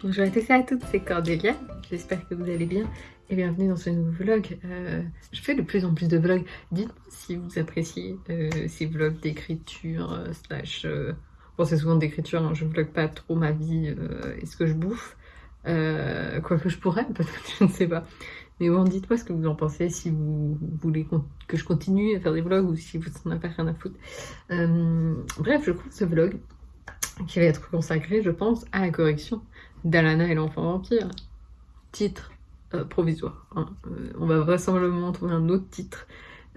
Bonjour à tous et à toutes, c'est Cordélia, j'espère que vous allez bien et bienvenue dans ce nouveau vlog. Euh, je fais de plus en plus de vlogs, dites-moi si vous appréciez euh, ces vlogs d'écriture, euh, slash... bon c'est souvent d'écriture, hein, je vlog pas trop ma vie et ce que je bouffe, quoi que je pourrais, peut-être, je ne sais pas. Mais bon, dites-moi ce que vous en pensez, si vous voulez que je continue à faire des vlogs ou si vous n'en avez rien à foutre. bref, je trouve ce vlog qui va être consacré, je pense, à la correction d'Alana et l'enfant vampire. Titre euh, provisoire. Hein. Euh, on va vraisemblablement trouver un autre titre,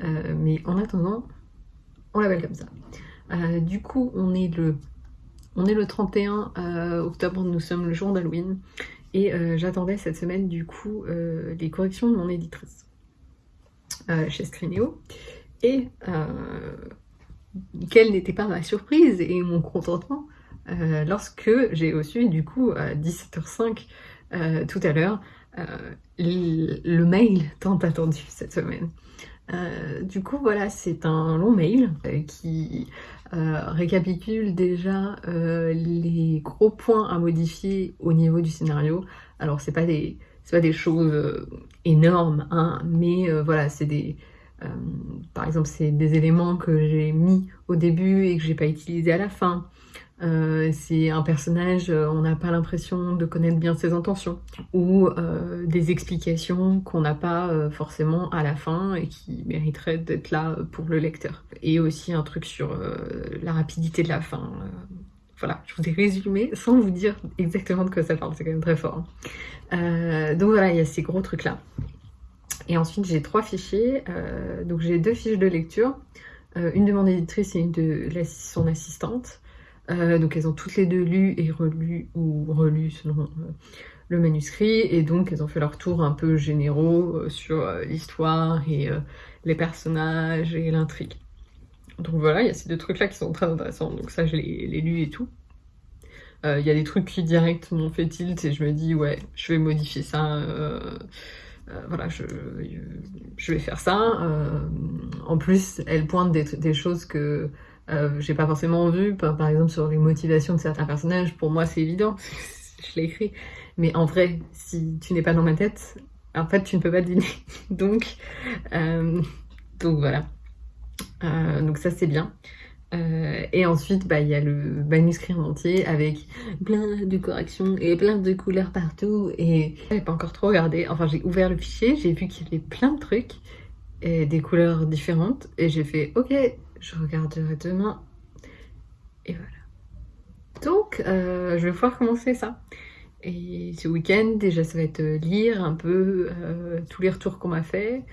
euh, mais en attendant, on l'appelle comme ça. du coup, on est le, on est le 31 octobre, nous sommes le jour d'Halloween, et j'attendais cette semaine, du coup, les corrections de mon éditrice chez Screenéo. Et quelle n'était pas ma surprise et mon contentement euh, lorsque j'ai reçu du coup à 17h05 euh, tout à l'heure euh, le, mail tant attendu cette semaine. du coup voilà c'est un long mail qui récapitule déjà les gros points à modifier au niveau du scénario. Alors c'est pas des pas des choses énormes, hein, mais voilà, c'est des, par exemple, c'est des éléments que j'ai mis au début et que j'ai pas utilisé à la fin. Euh, c'est un personnage, euh, on n'a pas l'impression de connaître bien ses intentions, ou euh, des explications qu'on n'a pas forcément à la fin et qui mériteraient d'être là pour le lecteur. Et aussi un truc sur la rapidité de la fin. voilà, je vous ai résumé sans vous dire exactement de quoi ça parle, c'est quand même très fort. Hein. donc voilà, il y a ces gros trucs là. Et ensuite j'ai trois fichiers, donc j'ai deux fiches de lecture, une de mon éditrice et une de son assistante. Euh, donc elles ont toutes les deux lu et relu, ou relu selon euh, le manuscrit, et donc elles ont fait leur tour un peu généraux euh, sur l'histoire et les personnages et l'intrigue. Donc voilà, il y a ces deux trucs là qui sont très intéressants, donc ça je les lu et tout. Il y a des trucs qui direct m'ont fait tilt et je me dis ouais, je vais modifier ça, voilà, je, vais faire ça. en plus, elles pointent des choses que euh, j'ai pas forcément vu, par, exemple sur les motivations de certains personnages, pour moi c'est évident, je l'ai écrit. Mais en vrai, si tu n'es pas dans ma tête, en fait tu ne peux pas deviner. donc, euh, donc voilà. Euh, donc ça c'est bien. et ensuite, bah, il y a le manuscrit en entier avec plein de corrections et plein de couleurs partout. Et j'ai pas encore trop regardé. Enfin, j'ai ouvert le fichier, j'ai vu qu'il y avait plein de trucs et des couleurs différentes. Et j'ai fait, ok, je regarderai demain. Et voilà. Donc, euh, je vais pouvoir commencer ça. Et ce week-end, déjà, ça va être lire un peu euh, tous les retours qu'on m'a fait,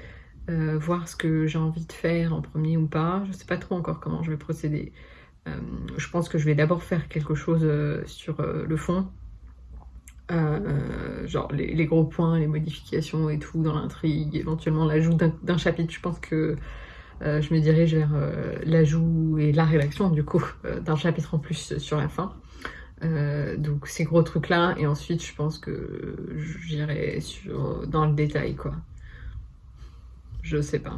euh, voir ce que j'ai envie de faire en premier ou pas. Je sais pas trop encore comment je vais procéder. je pense que je vais d'abord faire quelque chose sur le fond. genre les, gros points, les modifications et tout dans l'intrigue, éventuellement l'ajout d'un chapitre. Je pense que euh, je me dirige vers euh, l'ajout et la rédaction du coup euh, d'un chapitre en plus sur la fin. donc ces gros trucs là et ensuite je pense que j'irai dans le détail quoi. Je sais pas.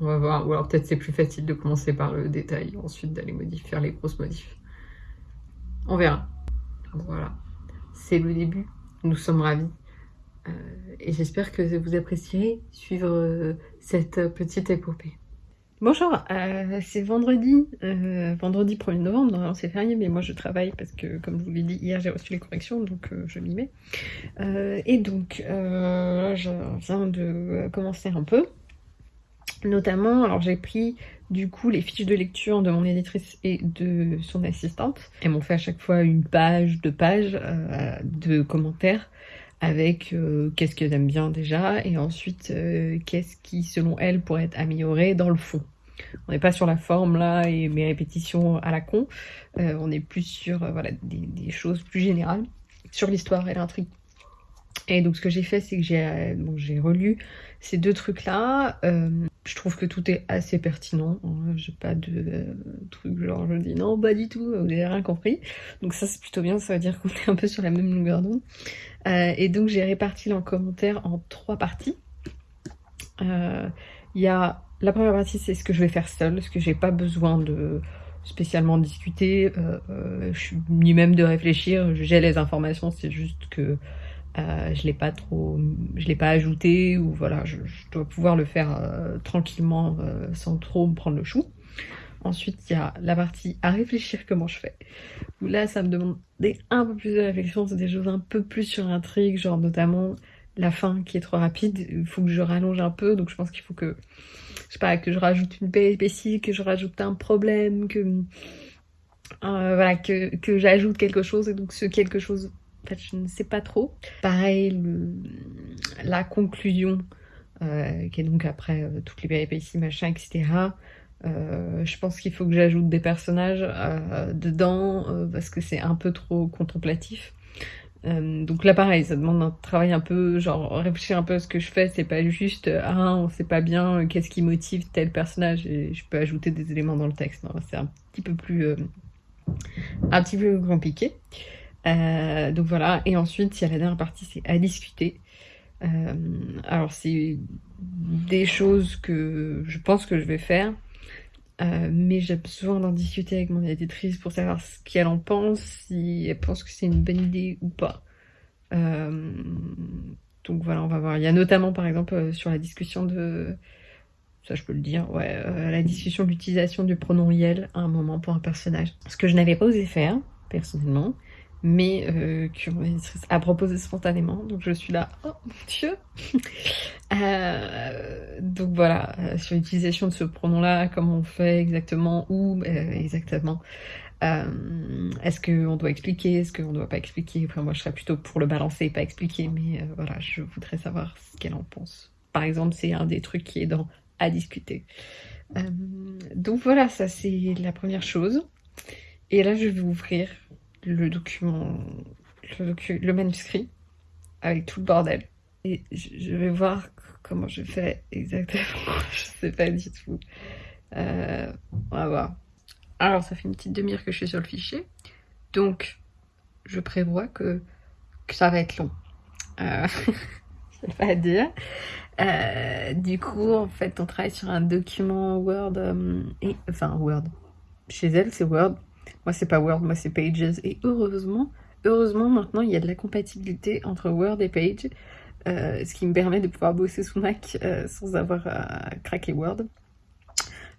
On va voir. Ou alors peut-être c'est plus facile de commencer par le détail, ensuite d'aller modifier, faire les grosses modifs. On verra. Voilà. C'est le début. Nous sommes ravis. et j'espère que vous apprécierez suivre cette petite épopée. Bonjour, euh, c'est vendredi, euh, vendredi 1er novembre, c'est férié, mais moi je travaille parce que, comme je vous l'ai dit, hier j'ai reçu les corrections, donc euh, je m'y mets. et donc, je viens de commencer un peu, notamment, alors j'ai pris du coup les fiches de lecture de mon éditrice et de son assistante. Elles m'ont fait à chaque fois une page, deux pages de commentaires avec euh, qu'est-ce qu'elle aime bien déjà et ensuite euh, qu'est-ce qui selon elle pourrait être amélioré dans le fond. On n'est pas sur la forme là et mes répétitions à la con, euh, on est plus sur voilà, des, choses plus générales sur l'histoire et l'intrigue. Et donc ce que j'ai fait c'est que j'ai bon, relu ces deux trucs là, je trouve que tout est assez pertinent, j'ai pas de truc genre je dis non pas du tout, vous n'avez rien compris. Donc ça c'est plutôt bien, ça veut dire qu'on est un peu sur la même longueur d'onde. Euh, et donc j'ai réparti en commentaire en trois parties. Euh, il y a la première partie, c'est ce que je vais faire seule, ce que j'ai pas besoin de spécialement discuter, ni même de réfléchir. J'ai les informations, c'est juste que je l'ai pas trop, je l'ai pas ajouté ou voilà, je, dois pouvoir le faire tranquillement sans trop me prendre le chou. Ensuite, il y a la partie à réfléchir comment je fais. Où là, ça me demande un peu plus de réflexion, c'est des choses un peu plus sur l'intrigue, genre notamment la fin qui est trop rapide. Il faut que je rallonge un peu, donc je pense qu'il faut que, je sais pas, que je rajoute une péripétie, que je rajoute un problème, que, euh, voilà, que, que j'ajoute quelque chose, et donc ce quelque chose, en fait, je ne sais pas trop. Pareil, la conclusion, euh, qui est donc après euh, toutes les péripéties, machin, etc. Euh, je pense qu'il faut que j'ajoute des personnages dedans parce que c'est un peu trop contemplatif. donc là pareil, ça demande un travail un peu, genre réfléchir un peu à ce que je fais, c'est pas juste ah on sait pas bien qu'est-ce qui motive tel personnage et je peux ajouter des éléments dans le texte. C'est un petit peu plus un petit peu compliqué. Donc voilà, et ensuite il y a la dernière partie, c'est à discuter. alors c'est des choses que je pense que je vais faire, euh, mais j'ai besoin d'en discuter avec mon éditrice pour savoir ce qu'elle en pense, si elle pense que c'est une bonne idée ou pas. Euh, donc voilà, on va voir. Il y a notamment par exemple euh, sur la discussion de... Ça je peux le dire, ouais, la discussion de l'utilisation du pronom yel à un moment pour un personnage. Ce que je n'avais pas osé faire, personnellement, mais euh, a proposé spontanément. Donc je suis là, oh mon dieu euh, Donc voilà, euh, sur l'utilisation de ce pronom-là, comment on fait exactement, où euh, exactement. Euh, est-ce qu'on doit expliquer, est-ce qu'on ne doit pas expliquer? Enfin moi je serais plutôt pour le balancer et pas expliquer, mais voilà, je voudrais savoir ce qu'elle en pense. Par exemple, c'est un des trucs qui est dans à discuter. donc voilà, ça c'est la première chose. Et là je vais ouvrir le document, le, manuscrit, avec tout le bordel. Et je, vais voir comment je fais exactement. je sais pas du tout. Euh, on va voir. Alors, ça fait une petite demi-heure que je suis sur le fichier. Donc, je prévois que, ça va être long. Euh, je sais pas dire. Euh, du coup, en fait, on travaille sur un document Word. et, enfin, Word. Chez elle, c'est Word. Moi, c'est pas Word, moi, c'est Pages. Et heureusement, heureusement, maintenant, il y a de la compatibilité entre Word et Page, euh, ce qui me permet de pouvoir bosser sous Mac euh, sans avoir à craquer Word.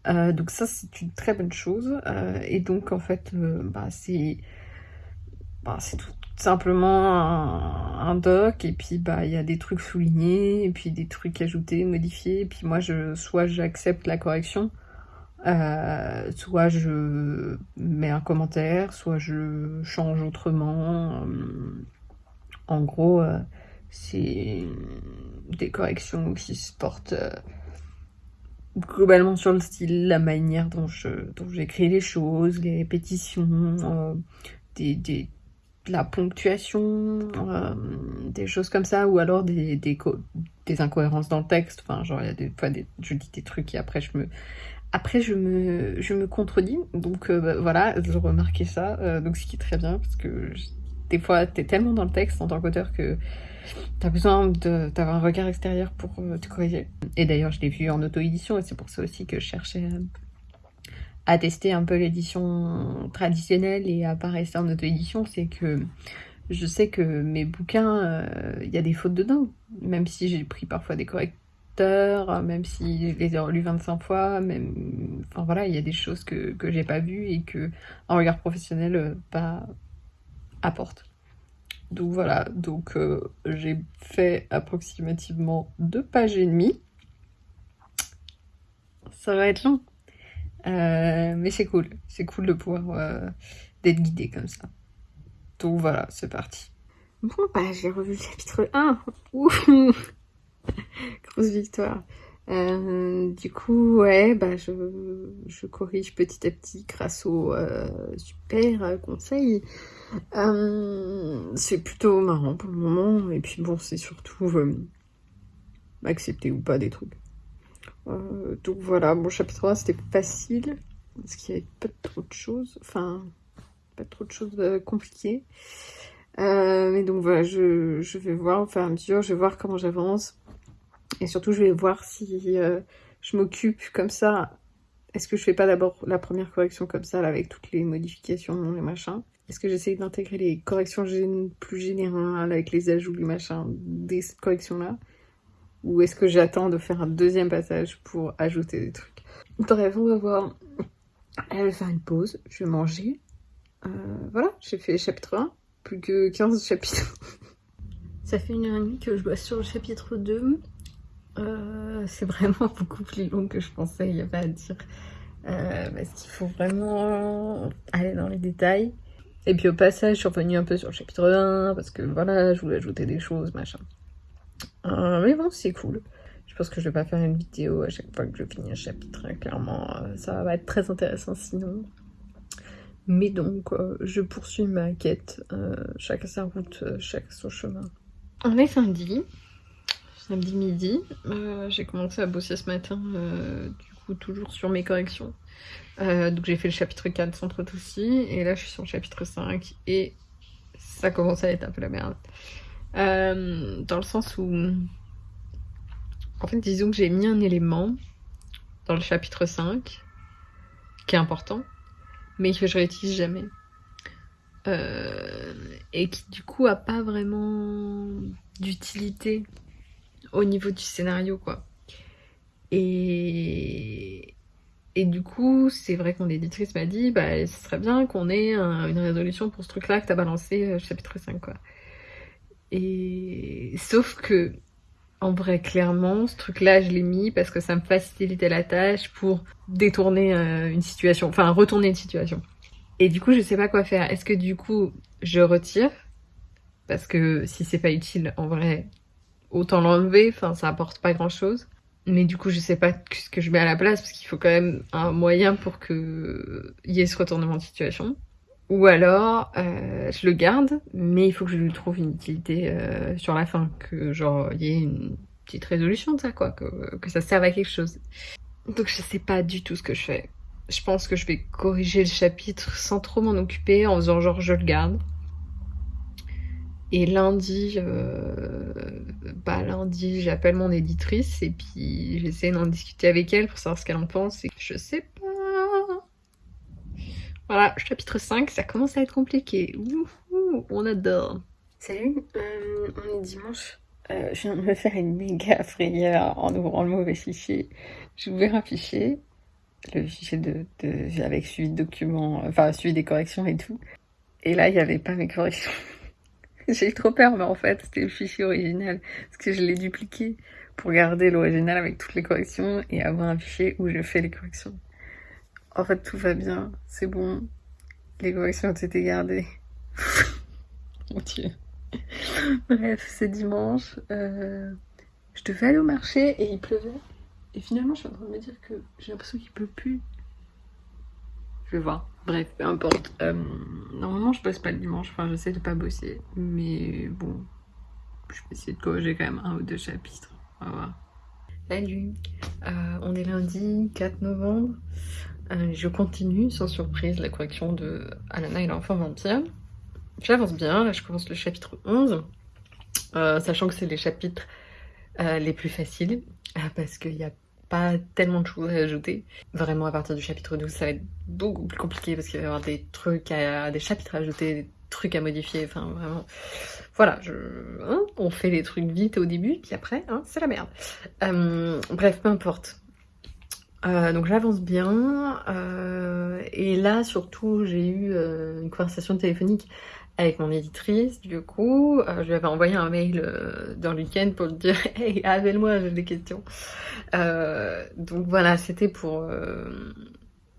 Euh, donc ça, c'est une très bonne chose. et donc, en fait, bah, c'est bah, tout simplement un, doc et puis bah il y a des trucs soulignés et puis des trucs ajoutés, modifiés et puis moi je soit j'accepte la correction euh, soit je mets un commentaire, soit je change autrement. Euh, en gros, euh, c'est des corrections qui se portent globalement sur le style, la manière dont j'écris les choses, les répétitions, la ponctuation, des choses comme ça, ou alors des, des, incohérences dans le texte. Enfin, genre, il y a des fois, je dis des trucs et après je me après, je me, je me contredis, donc euh, bah, voilà, je remarquais ça, euh, donc ce qui est très bien, parce que des fois, t'es tellement dans le texte en tant qu'auteur que t'as besoin d'avoir un regard extérieur pour euh, te corriger. Et d'ailleurs, je l'ai vu en auto-édition, et c'est pour ça aussi que je cherchais à tester un peu l'édition traditionnelle et à pas rester en auto-édition, c'est que je sais que mes bouquins, il y a des fautes dedans, même si j'ai pris parfois des corrections même si je les ai relus 25 fois, même, enfin voilà, il y a des choses que, que j'ai pas vues et que un regard professionnel euh, pas apporte. Donc voilà, donc euh, j'ai fait approximativement deux pages et demie. Ça va être long, euh, mais c'est cool, c'est cool de pouvoir d'être guidé comme ça. Donc voilà, c'est parti. Bon bah j'ai revu le chapitre 1. Grosse victoire. Euh, du coup, ouais, bah je, corrige petit à petit grâce au euh, super. Euh, c'est plutôt marrant pour le moment, et puis bon, c'est surtout accepter ou pas des trucs. donc voilà, mon chapitre 1 c'était facile, parce qu'il n'y avait pas trop de choses, enfin, pas trop de choses compliquées. mais donc voilà, je, je vais voir au fur et à mesure, je vais voir comment j'avance et surtout, je vais voir si euh, je m'occupe comme ça Est-ce que je fais pas d'abord la première correction comme ça, là, avec toutes les modifications, les machins Est-ce que j'essaye d'intégrer les corrections plus générales, avec les ajouts, les machins, des corrections-là? Ou est-ce que j'attends de faire un deuxième passage pour ajouter des trucs? Bref, on va voir. Elle va faire une pause, je vais manger. Euh, voilà, j'ai fait chapitre 1, plus que 15 chapitres. Ça fait une heure et demie que je bosse sur le chapitre 2. Euh, c'est vraiment beaucoup plus long que je pensais, il n'y a pas à dire. Euh, parce qu'il faut vraiment aller dans les détails. Et puis au passage, je suis revenue un peu sur le chapitre 1, parce que voilà, je voulais ajouter des choses, machin. Euh, mais bon, c'est cool. Je pense que je vais pas faire une vidéo à chaque fois que je finis un chapitre, hein, clairement. ça va être très intéressant sinon. Mais donc, je poursuis ma quête. chacun sa route, chacun son chemin. On est samedi samedi midi. Euh, j'ai commencé à bosser ce matin, euh, du coup toujours sur mes corrections. Euh, donc j'ai fait le chapitre 4 sans trop aussi, et là je suis sur le chapitre 5, et ça commence à être un peu la merde. dans le sens où... En fait, disons que j'ai mis un élément dans le chapitre 5, qui est important, mais que je réutilise jamais. et qui du coup a pas vraiment d'utilité au niveau du scénario, quoi. Et, du coup, c'est vrai qu'on éditrice m'a dit, bah, ce serait bien qu'on ait une résolution pour ce truc-là que t'as balancé euh, chapitre 5, quoi. Et sauf que, en vrai, clairement, ce truc-là, je l'ai mis parce que ça me facilitait la tâche pour détourner euh, une situation, enfin, retourner une situation. Et du coup, je sais pas quoi faire. Est-ce que du coup, je retire? Parce que si c'est pas utile, en vrai, autant l'enlever, enfin ça apporte pas grand chose. Mais du coup je sais pas ce que je mets à la place parce qu'il faut quand même un moyen pour que y ait ce retournement de situation. Ou alors euh, je le garde, mais il faut que je lui trouve une utilité euh, sur la fin, que genre il y ait une petite résolution de ça quoi, que, que ça serve à quelque chose. Donc je sais pas du tout ce que je fais. Je pense que je vais corriger le chapitre sans trop m'en occuper en faisant genre je le garde. Et lundi, euh, bah lundi, j'appelle mon éditrice et puis j'essaie d'en discuter avec elle pour savoir ce qu'elle en pense et je sais pas. Voilà, chapitre 5, ça commence à être compliqué. Ouh, on adore. Salut, euh, on est dimanche. Euh, je viens de me faire une méga frayeur en ouvrant le mauvais fichier. J'ai ouvert un fichier, le fichier de, avec suivi de documents, enfin suivi des corrections et tout. Et là, il n'y avait pas mes corrections. J'ai eu trop peur, mais en fait, c'était le fichier original. Parce que je l'ai dupliqué pour garder l'original avec toutes les corrections et avoir un fichier où je fais les corrections. En fait, tout va bien. C'est bon. Les corrections ont été gardées. Mon dieu. Bref, c'est dimanche. Euh, je devais aller au marché et il pleuvait. Et finalement, je suis en train de me dire que j'ai l'impression qu'il pleut plus. Je voir. Bref, peu importe. Euh, normalement, je bosse pas le dimanche. Enfin, j'essaie de pas bosser. Mais bon, je vais essayer de corriger quand même un ou deux chapitres. On. Salut euh, On est lundi 4 novembre. Euh, je continue, sans surprise, la correction de Alana et l'enfant vampire. J'avance bien. Là, je commence le chapitre 11. sachant que c'est les chapitres les plus faciles. parce qu'il y a pas tellement de choses à ajouter. Vraiment, à partir du chapitre 12, ça va être beaucoup plus compliqué parce qu'il va y avoir des trucs à, des chapitres à ajouter, des trucs à modifier, enfin vraiment. Voilà, hein, on fait les trucs vite au début, puis après, hein, c'est la merde. Euh, bref, peu importe. Euh, donc j'avance bien, euh, et là surtout j'ai eu une conversation téléphonique avec mon éditrice, du coup, euh, je lui avais envoyé un mail euh, dans le week-end pour lui dire « Hey, appelle-moi, j'ai des questions euh, Donc voilà, c'était pour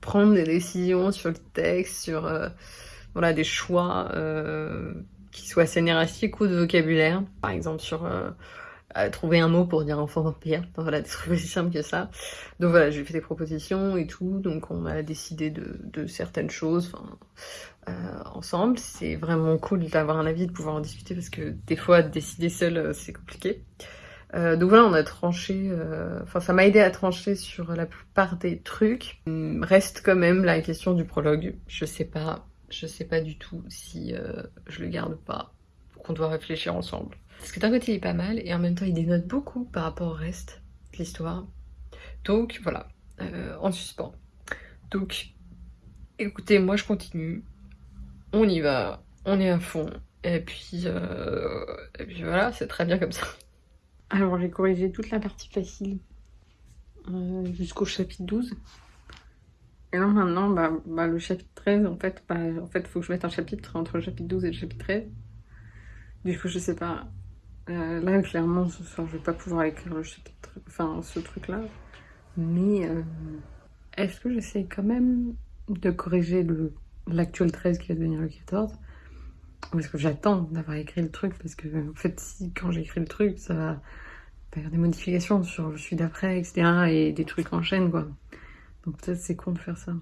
prendre des décisions sur le texte, sur voilà, des choix qui soient scénaristiques ou de vocabulaire. Par exemple, sur trouver un mot pour dire enfant vampire. voilà, des trucs aussi simples que ça. Donc voilà, j'ai fait des propositions et tout, donc on a décidé de, certaines choses euh, ensemble. C'est vraiment cool d'avoir un avis, de pouvoir en discuter, parce que des fois, décider seul, euh, c'est compliqué. Euh, donc voilà, on a tranché, enfin ça m'a aidé à trancher sur la plupart des trucs. Hum, reste quand même la question du prologue. Je sais pas, je sais pas du tout si je le garde pas. Qu'on doit réfléchir ensemble. Parce que d'un côté il est pas mal et en même temps il dénote beaucoup par rapport au reste de l'histoire. Donc voilà, euh, en suspens. Donc, écoutez, moi je continue. On y va, on est à fond. Et puis, euh, et puis voilà, c'est très bien comme ça. Alors j'ai corrigé toute la partie facile euh, jusqu'au chapitre 12. Et là maintenant, bah, bah, le chapitre 13, en fait, bah, en fait, faut que je mette un chapitre entre le chapitre 12 et le chapitre 13. Du coup, je sais pas. Euh, là, clairement, ce soir, je vais pas pouvoir écrire le chapitre, enfin, ce truc-là. Mais euh, est-ce que j'essaie quand même de corriger l'actuel 13 qui va devenir le 14 Ou est-ce que j'attends d'avoir écrit le truc? Parce que, en fait, si quand j'écris le truc, ça va faire des modifications sur le suite d'après, etc. Et des trucs en chaîne, quoi. Donc peut-être c'est con de faire ça.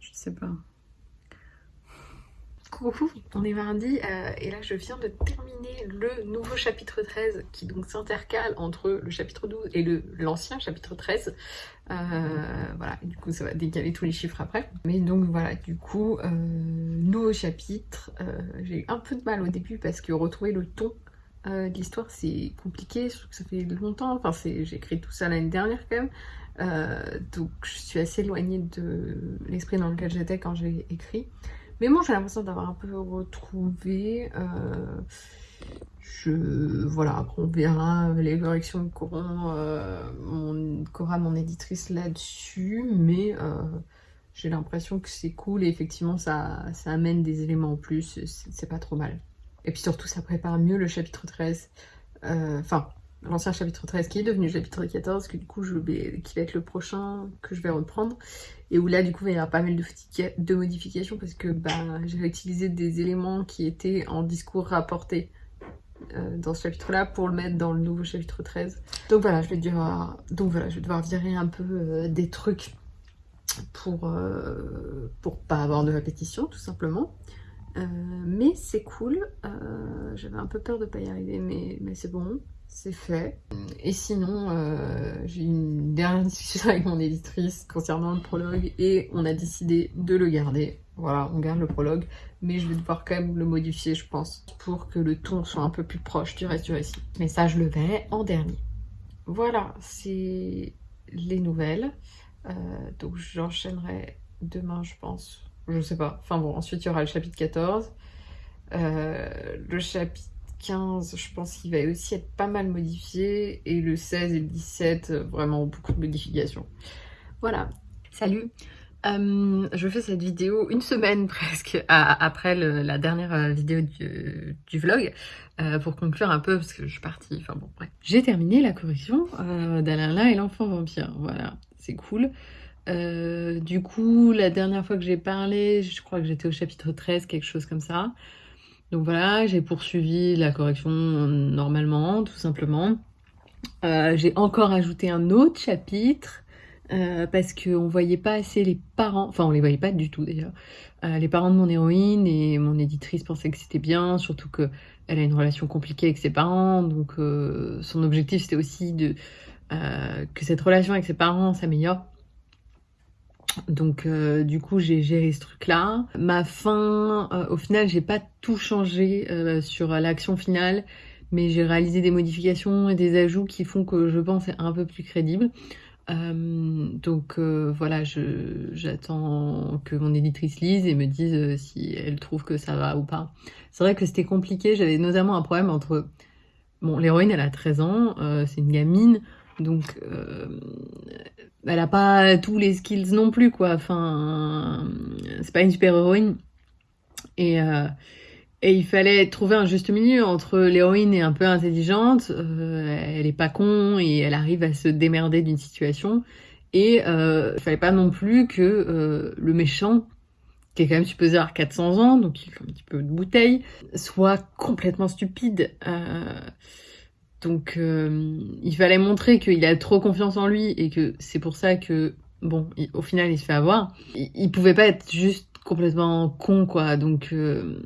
Je sais pas. Coucou, on est mardi euh, et là je viens de terminer le nouveau chapitre 13 qui donc s'intercale entre le chapitre 12 et l'ancien chapitre 13. Euh, voilà, du coup ça va décaler tous les chiffres après. Mais donc voilà, du coup, euh, nouveau chapitre. J'ai eu un peu de mal au début parce que retrouver le ton de l'histoire c'est compliqué, je trouve que ça fait longtemps, enfin j'ai écrit tout ça l'année dernière quand même. Donc je suis assez éloignée de l'esprit dans lequel j'étais quand j'ai écrit. Mais bon, j'ai l'impression d'avoir un peu retrouvé. Euh, je, voilà, après on verra les corrections qu'aura euh, mon, mon éditrice là-dessus. Mais j'ai l'impression que c'est cool et effectivement ça, ça amène des éléments en plus. C'est pas trop mal. Et puis surtout, ça prépare mieux le chapitre 13. Enfin, l'ancien chapitre 13 qui est devenu chapitre 14, que du coup qui va être le prochain que je vais reprendre, et où là du coup il y aura pas mal de, modifications parce que bah, j'ai utilisé des éléments qui étaient en discours rapportés euh, dans ce chapitre là pour le mettre dans le nouveau chapitre 13. Donc voilà, je vais devoir, donc voilà, je vais devoir virer un peu euh, des trucs pour, euh, pour pas avoir de répétition tout simplement. mais c'est cool, j'avais un peu peur de pas y arriver mais, mais c'est bon, c'est fait. Et sinon, euh, j'ai eu une dernière discussion avec mon éditrice concernant le prologue et on a décidé de le garder. Voilà, on garde le prologue, mais je vais devoir quand même le modifier, je pense, pour que le ton soit un peu plus proche du reste du récit. Mais ça, je le verrai en dernier. Voilà, c'est les nouvelles. Euh, donc j'enchaînerai demain, je pense. Je sais pas. Enfin bon, ensuite il y aura le chapitre 14. Euh, le chapitre 15, je pense qu'il va aussi être pas mal modifié. Et le 16 et le 17, vraiment beaucoup de modifications. Voilà. Salut euh, je fais cette vidéo une semaine presque après la dernière euh, vidéo du, vlog euh, pour conclure un peu parce que je suis partie, enfin bon bref. J'ai terminé la correction euh, d'Alain et l'enfant vampire, voilà, c'est cool. du coup, la dernière fois que j'ai parlé, je crois que j'étais au chapitre 13, quelque chose comme ça. Donc voilà, j'ai poursuivi la correction normalement, tout simplement. Euh, j'ai encore ajouté un autre chapitre euh, parce qu'on voyait pas assez les parents, enfin on les voyait pas du tout d'ailleurs, euh, les parents de mon héroïne et mon éditrice pensait que c'était bien, surtout que elle a une relation compliquée avec ses parents, donc son objectif c'était aussi de que cette relation avec ses parents s'améliore. Donc euh, du coup j'ai géré ce truc là. Ma fin, euh, au final j'ai pas tout changé euh, sur l'action finale, mais j'ai réalisé des modifications et des ajouts qui font que je pense c'est un peu plus crédible. donc voilà, j'attends que mon éditrice lise et me dise si elle trouve que ça va ou pas. C'est vrai que c'était compliqué, j'avais notamment un problème entre... Bon, l'héroïne elle a 13 ans, c'est une gamine, donc elle a pas tous les skills non plus, quoi. Enfin, c'est pas une super héroïne. Et, euh, il fallait trouver un juste milieu entre l'héroïne est un peu intelligente, euh, elle est pas con et elle arrive à se démerder d'une situation. Et euh, il fallait pas non plus que euh, le méchant, qui est quand même supposé avoir 400 ans, donc il fait un petit peu de bouteille, soit complètement stupide. Euh, donc euh, il fallait montrer qu'il a trop confiance en lui et que c'est pour ça que, bon, au final il se fait avoir. Il, pouvait pas être juste complètement con, quoi. Donc euh,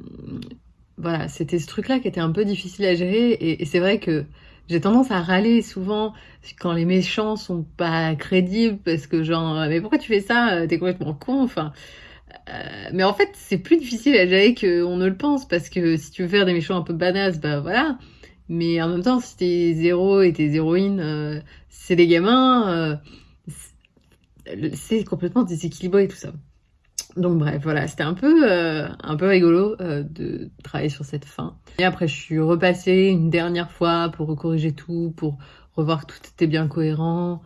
voilà, c'était ce truc-là qui était un peu difficile à gérer. Et, c'est vrai que j'ai tendance à râler souvent quand les méchants sont pas crédibles parce que genre, mais pourquoi tu fais ça? T'es complètement con, enfin... Euh, mais en fait, c'est plus difficile à gérer qu'on ne le pense parce que si tu veux faire des méchants un peu badass, bah voilà, mais en même temps, si tes héros et tes héroïnes, euh, c'est des gamins, euh, c'est complètement déséquilibré tout ça. Donc bref, voilà, c'était un peu, euh, un peu rigolo de travailler sur cette fin. Et après, je suis repassée une dernière fois pour corriger tout, pour revoir que tout était bien cohérent,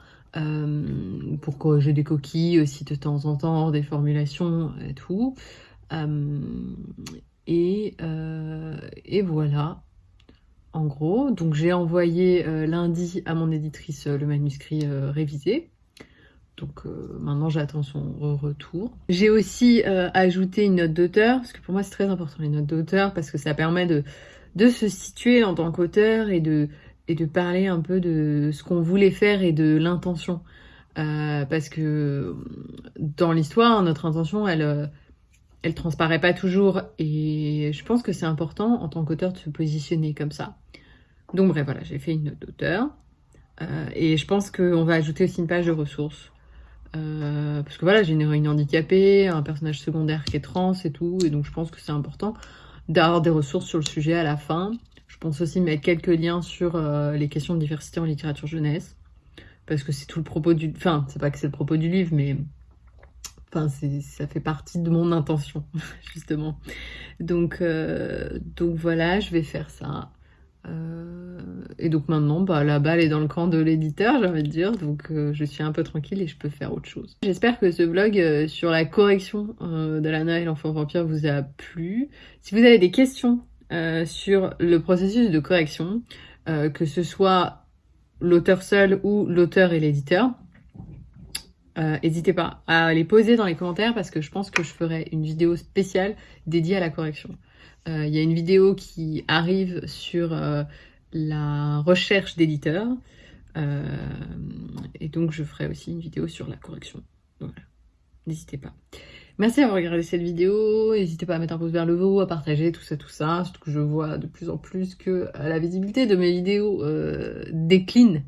pour corriger des coquilles aussi de temps en temps, des formulations et tout. et voilà, en gros. Donc j'ai envoyé lundi à mon éditrice le manuscrit révisé. Donc euh, maintenant j'attends son retour. J'ai aussi euh, ajouté une note d'auteur, parce que pour moi c'est très important les notes d'auteur, parce que ça permet de, se situer en tant qu'auteur et de, parler un peu de ce qu'on voulait faire et de l'intention. Euh, parce que dans l'histoire, notre intention, elle, elle transparaît pas toujours. Et je pense que c'est important en tant qu'auteur de se positionner comme ça. Donc bref, voilà, j'ai fait une note d'auteur. et je pense qu'on va ajouter aussi une page de ressources euh, parce que voilà, j'ai une héroïne handicapée, un personnage secondaire qui est trans et tout, et donc je pense que c'est important d'avoir des ressources sur le sujet à la fin. Je pense aussi mettre quelques liens sur euh, les questions de diversité en littérature jeunesse, parce que c'est tout le propos du... Enfin, c'est pas que c'est le propos du livre, mais... Enfin, ça fait partie de mon intention, justement. Donc, euh, donc voilà, je vais faire ça. Euh, et donc maintenant, bah, la balle est dans le camp de l'éditeur, j'ai envie de dire, donc euh, je suis un peu tranquille et je peux faire autre chose. J'espère que ce vlog euh, sur la correction de Lana et l'enfant vampire vous a plu. Si vous avez des questions sur le processus de correction, que ce soit l'auteur seul ou l'auteur et l'éditeur, n'hésitez pas à les poser dans les commentaires parce que je pense que je ferai une vidéo spéciale dédiée à la correction. Euh, il y a une vidéo qui arrive sur euh, la recherche d'éditeurs. Euh, et donc je ferai aussi une vidéo sur la correction. n'hésitez pas. Merci d'avoir regardé cette vidéo, n'hésitez pas à mettre un pouce vers le haut, à partager tout ça, tout ça, surtout que je vois de plus en plus que la visibilité de mes vidéos décline,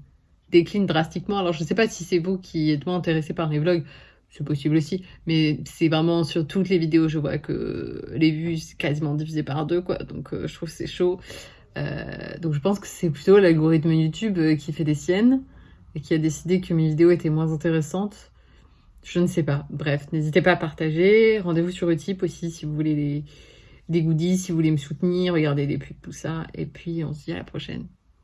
décline drastiquement. Alors je sais pas si c'est vous qui êtes moins intéressé par mes vlogs, c'est possible aussi, mais c'est vraiment sur toutes les vidéos, je vois que les vues c'est quasiment divisé par deux, quoi, donc euh, je trouve c'est chaud. Euh, donc je pense que c'est plutôt l'algorithme YouTube euh, qui fait des siennes, et qui a décidé que mes vidéos étaient moins intéressantes. Je ne sais pas. Bref, n'hésitez pas à partager. Rendez-vous sur Utip aussi si vous voulez des, des goodies, si vous voulez me soutenir, regarder des pubs, tout ça. Et puis on se dit à la prochaine.